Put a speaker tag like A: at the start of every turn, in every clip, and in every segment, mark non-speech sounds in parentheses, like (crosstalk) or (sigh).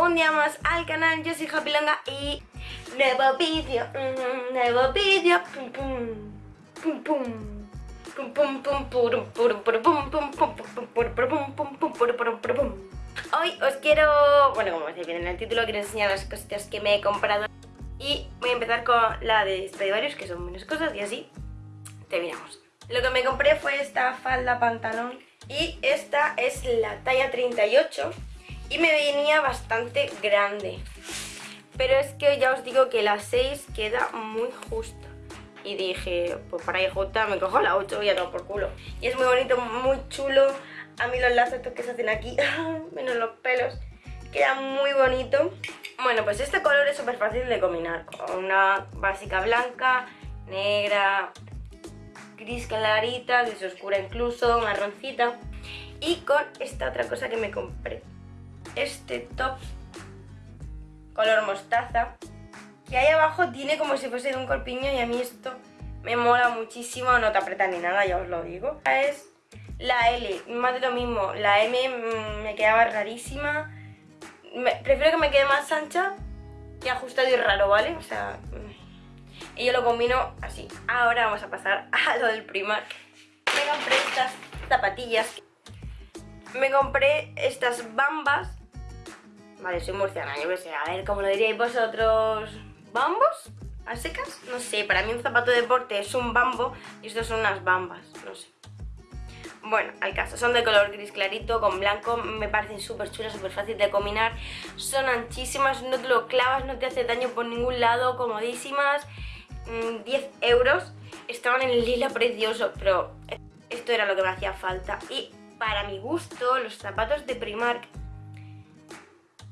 A: un día más al canal, yo soy Happy Longa y nuevo vídeo, mm, nuevo vídeo, pum pum, pum pum. Hoy os quiero, bueno como se viene en el título, quiero enseñar las cositas que me he comprado y voy a empezar con la de Stradivarius, que son menos cosas y así terminamos. Lo que me compré fue esta falda pantalón y esta es la talla 38 y me venía bastante grande. Pero es que ya os digo que la 6 queda muy justa. Y dije, pues para ir justa me cojo la 8 y ya no por culo. Y es muy bonito, muy chulo. A mí los lazos estos que se hacen aquí, (laughs) menos los pelos, queda muy bonito. Bueno, pues este color es súper fácil de combinar. Con una básica blanca, negra, gris clarita, gris oscura incluso, marroncita. Y con esta otra cosa que me compré este top color mostaza que ahí abajo tiene como si fuese de un corpiño y a mí esto me mola muchísimo, no te aprieta ni nada, ya os lo digo. Es la L, más de lo mismo, la M mm, me quedaba rarísima, prefiero que me quede más ancha que ajustado y raro, ¿vale? O sea, mm, y yo lo combino así. Ahora vamos a pasar (laughs) a lo del Primark. Me compré estas zapatillas, me compré estas bambas Vale, soy murciana, yo qué sé. A ver, ¿cómo lo diríais vosotros? ¿Bambos? ¿A secas? No sé, para mí un zapato de deporte es un bambo y estos son unas bambas, no sé. Bueno, al caso, son de color gris clarito con blanco, me parecen súper chulas, súper fácil de combinar. Son anchísimas, no te lo clavas, no te hace daño por ningún lado, comodísimas. 10 mm, euros, estaban en lila precioso, pero esto era lo que me hacía falta. Y para mi gusto, los zapatos de Primark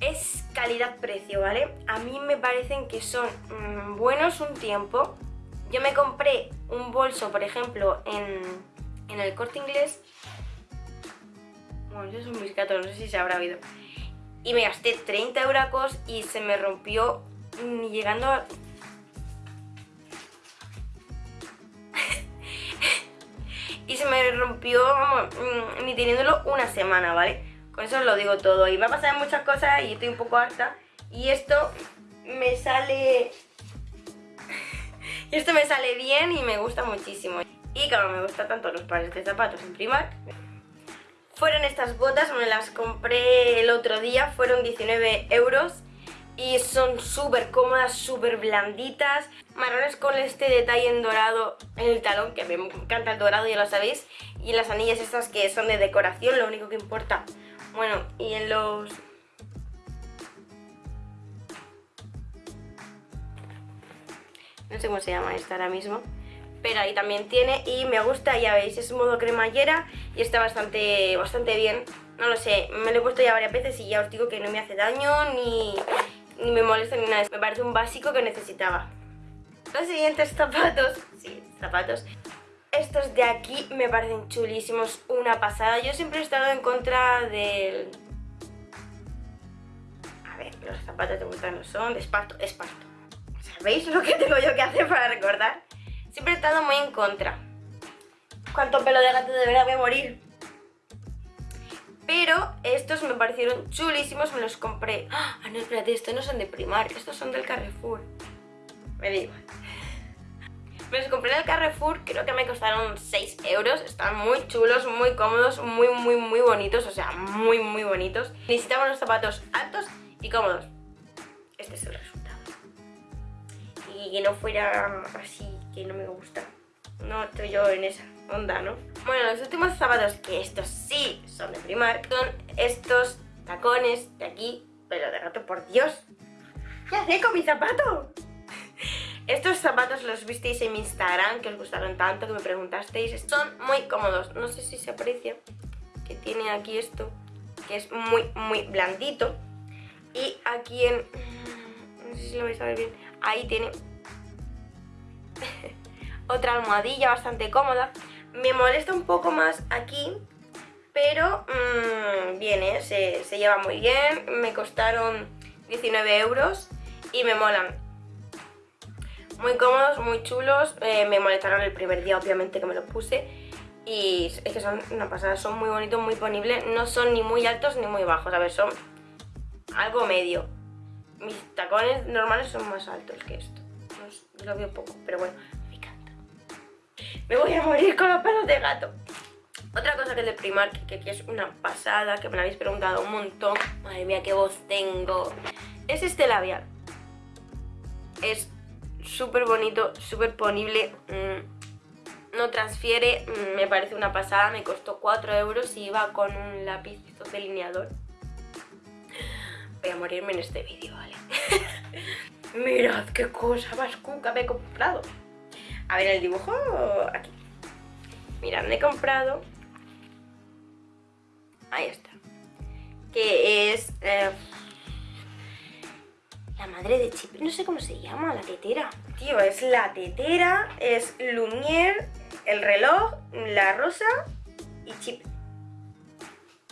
A: es calidad-precio, ¿vale? A mí me parecen que son mm, buenos un tiempo. Yo me compré un bolso, por ejemplo, en, en el corte inglés. Bueno, eso es un biscato, no sé si se habrá oído. Y me gasté 30 euros y se me rompió mm, llegando a... (laughs) y se me rompió, mm, ni teniéndolo una semana, ¿vale? Con eso lo digo todo. Y me ha pasado muchas cosas y estoy un poco harta. Y esto me sale... y (laughs) esto me sale bien y me gusta muchísimo. Y claro, me gusta tanto los pares de zapatos en Primark. Fueron estas botas, me las compré el otro día, fueron 19 euros y son súper cómodas, súper blanditas, marrones con este detalle en dorado en el talón, que me encanta el dorado, ya lo sabéis, y las anillas estas que son de decoración, lo único que importa bueno, y en los... No sé cómo se llama esta ahora mismo. Pero ahí también tiene y me gusta, ya veis, es modo cremallera y está bastante, bastante bien. No lo sé, me lo he puesto ya varias veces y ya os digo que no me hace daño ni, ni me molesta ni nada. Me parece un básico que necesitaba. Los siguientes zapatos, sí, zapatos, estos de aquí me parecen chulísimos, una pasada. Yo siempre he estado en contra del... A ver, los zapatos de vuelta no son, de esparto, esparto. ¿Sabéis lo que (laughs) tengo yo que hacer para recordar? Siempre he estado muy en contra. ¿Cuánto pelo de gato de verdad voy a morir? Pero estos me parecieron chulísimos, me los compré. Ah, no, espérate, estos no son de Primar, estos son del Carrefour. Me igual. Los compré en el Carrefour, creo que me costaron 6 euros. Están muy chulos, muy cómodos, muy, muy, muy bonitos. O sea, muy, muy bonitos. Necesitaba unos zapatos altos y cómodos. Este es el resultado. Y que no fuera así, que no me gusta. No estoy yo en esa onda, ¿no? Bueno, los últimos zapatos, que estos sí son de Primark, son estos tacones de aquí, pero de rato, por Dios. ¿Qué hace con mi zapato? Estos zapatos los visteis en mi Instagram, que os gustaron tanto, que me preguntasteis. Son muy cómodos, no sé si se aprecia, que tiene aquí esto, que es muy, muy blandito. Y aquí en... no sé si lo vais a ver bien, ahí tiene (laughs) otra almohadilla bastante cómoda. Me molesta un poco más aquí, pero mmm, bien, ¿eh? se, se lleva muy bien. Me costaron 19 euros y me molan muy cómodos, muy chulos, eh, me molestaron el primer día obviamente que me los puse y es que son una pasada, son muy bonitos, muy ponibles, no son ni muy altos ni muy bajos, a ver, son algo medio. Mis tacones normales son más altos que esto. No sé, lo veo poco, pero bueno, me encanta. Me voy a morir con los pelos de gato. Otra cosa que es de Primark, que es una pasada, que me la habéis preguntado un montón. Madre mía, qué voz tengo. Es este labial. Es súper bonito, súper ponible. mm, no transfiere, mm, me parece una pasada. Me costó 4 euros y iba con un lápiz delineador. Voy a morirme en este vídeo, ¿vale? (laughs) Mirad qué cosa más cuca me he comprado. A ver el dibujo aquí. Mirad, me he comprado Ahí está. Que es... eh, la madre de Chip. No sé cómo se llama, la tetera. Tío, es la tetera, es Lumière, el reloj, la rosa y Chip.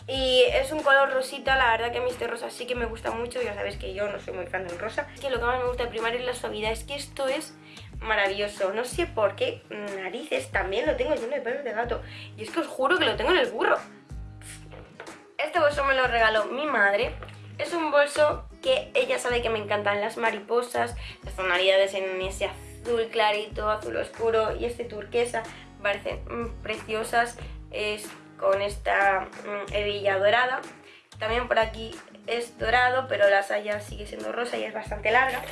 A: Y es un color rosita, la verdad que a mí este rosa sí que me gusta mucho, ya sabéis que yo no soy muy fan del rosa. Es que lo que más me gusta de Primark es la suavidad, es que esto es maravilloso. No sé por qué narices también lo tengo lleno de pelos de gato. Y es que os juro que lo tengo en el burro. Este bolso me lo regaló mi madre. Es un bolso que ella sabe que me encantan las mariposas, las tonalidades en ese azul clarito, azul oscuro y este turquesa. Parecen mm, preciosas. Es con esta mm, hebilla dorada. También por aquí es dorado, pero la saya sigue siendo rosa y es bastante larga.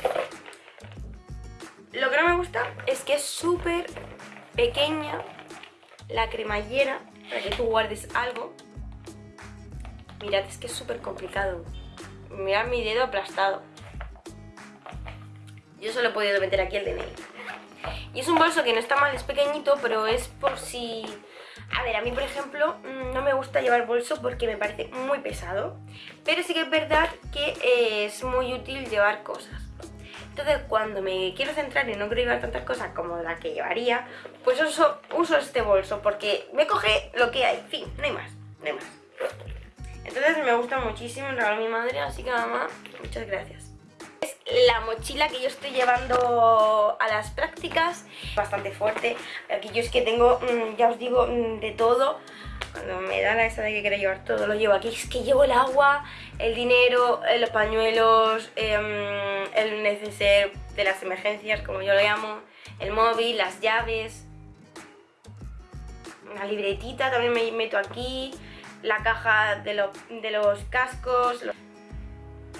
A: Lo que no me gusta es que es súper pequeña la cremallera para que tú guardes algo. Mirad, es que es súper complicado. Mirad mi dedo aplastado. Yo solo he podido meter aquí el DNI. Y es un bolso que no está mal, es pequeñito, pero es por si... A ver, a mí por ejemplo mm, no me gusta llevar bolso porque me parece muy pesado. Pero sí que es verdad que es muy útil llevar cosas. Entonces cuando me quiero centrar y no quiero llevar tantas cosas como la que llevaría, pues uso, uso este bolso porque me coge lo que hay. Fin, no hay más, no hay más. Me gusta muchísimo, me regaló mi madre, así que mamá, muchas gracias. Es la mochila que yo estoy llevando a las prácticas, bastante fuerte. Aquí yo es que tengo, mm, ya os digo, mm, de todo. Cuando me da la esa de que quiero llevar todo, lo llevo aquí. Es que llevo el agua, el dinero, eh, los pañuelos, em, el neceser de las emergencias, como yo lo llamo, el móvil, las llaves, una libretita también me meto aquí, la caja de, de los cascos,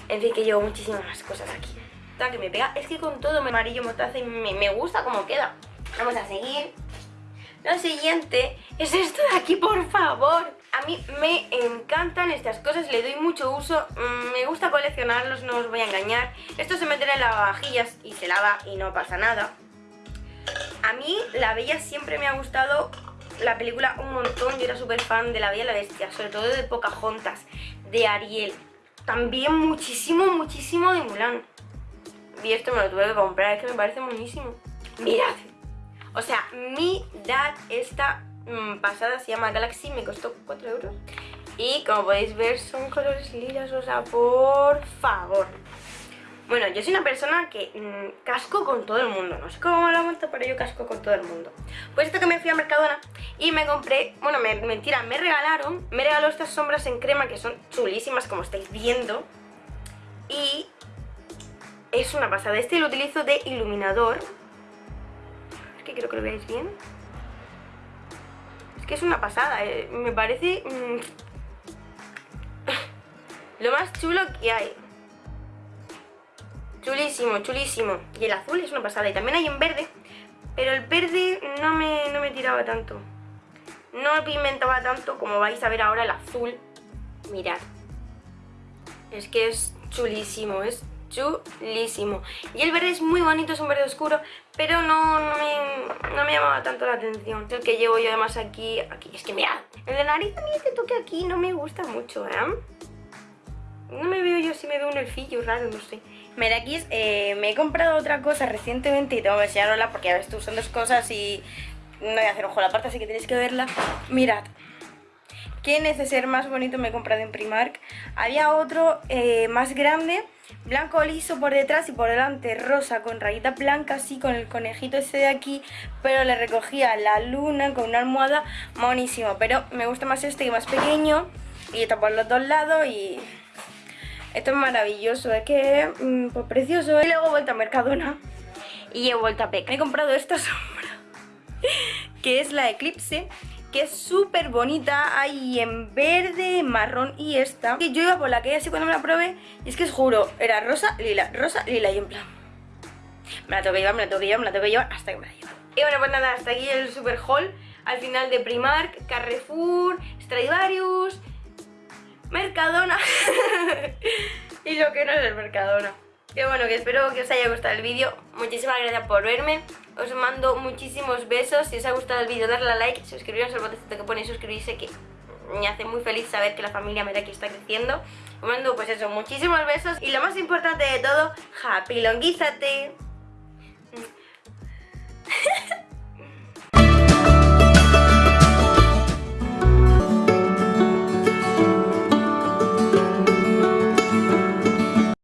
A: en fin, que llevo muchísimas más cosas aquí. Está que me pega, es que con todo me amarillo mostaza y me, me gusta como queda. Vamos a seguir. Lo siguiente es esto de aquí, por favor. A mí me encantan estas cosas, le doy mucho uso. mm, Me gusta coleccionarlos, no os voy a engañar. Esto se mete en lavavajillas y se lava y no pasa nada. A mí La Bella siempre me ha gustado la película un montón. Yo era súper fan de La Bella y la Bestia, sobre todo de Pocahontas, de Ariel. También muchísimo, muchísimo de Mulan. Y esto me lo tuve que comprar, es que me parece buenísimo. Mirad. O sea, mirad esta mm, pasada, se llama Galaxy, me costó 4 euros. Y como podéis ver son colores lilas, o sea, por favor. Bueno, yo soy una persona que mm, casco con todo el mundo. No sé cómo lo monto, pero yo casco con todo el mundo. Pues esto que me fui a Mercadona y me compré, bueno, me- mentira, me regalaron, me regaló estas sombras en crema que son chulísimas, como estáis viendo. Y es una pasada. Este lo utilizo de iluminador. Es que creo que lo veáis bien. Es que es una pasada, eh, me parece mm, (laughs) lo más chulo que hay. Chulísimo, chulísimo. Y el azul es una pasada. Y también hay en verde. Pero el verde no me, no me tiraba tanto. No pigmentaba tanto como vais a ver ahora el azul. Mirad. Es que es chulísimo, es chulísimo. Y el verde es muy bonito, es un verde oscuro, pero no, no, me, no me llamaba tanto la atención. El que llevo yo además aquí, aquí, es que mirad. El de nariz mí este toque aquí no me gusta mucho, ¿eh? No me veo yo si me veo un elfillo raro, no sé. Es, eh, me he comprado otra cosa recientemente y tengo que enseñarosla porque son dos cosas y no voy a hacer ojo a la parte, así que tenéis que verla. Mirad, qué neceser más bonito me he comprado en Primark. Había otro eh, más grande, blanco liso por detrás y por delante rosa con rayitas blancas, así con el conejito ese de aquí, pero le recogía la luna con una almohada monísimo. Pero me gusta más este que más pequeño y está por los dos lados y Esto es maravilloso, es que mm, pues precioso. Y luego he vuelto a Mercadona y he vuelto a Peca. He comprado esta (laughs) sombra, que es la Eclipse, que es súper bonita. Hay en verde, marrón y esta. Que yo iba por la que así cuando me la probé, y es que os juro, era rosa, lila, rosa, lila, y en plan... Me la tengo que llevar, me la tengo que llevar, me la tengo que llevar hasta que me la lleve. Y bueno, pues nada, hasta aquí el super haul. Al final de Primark, Carrefour, Stradivarius, Mercadona (laughs) y lo que no es el Mercadona. Que bueno, que espero que os haya gustado el vídeo. Muchísimas gracias por verme. Os mando muchísimos besos. Si os ha gustado el vídeo, darle a like, suscribiros al botoncito que pone suscribirse, que me hace muy feliz saber que la familia Meraki está creciendo. Os mando pues eso, muchísimos besos. Y lo más importante de todo, happy longuízate.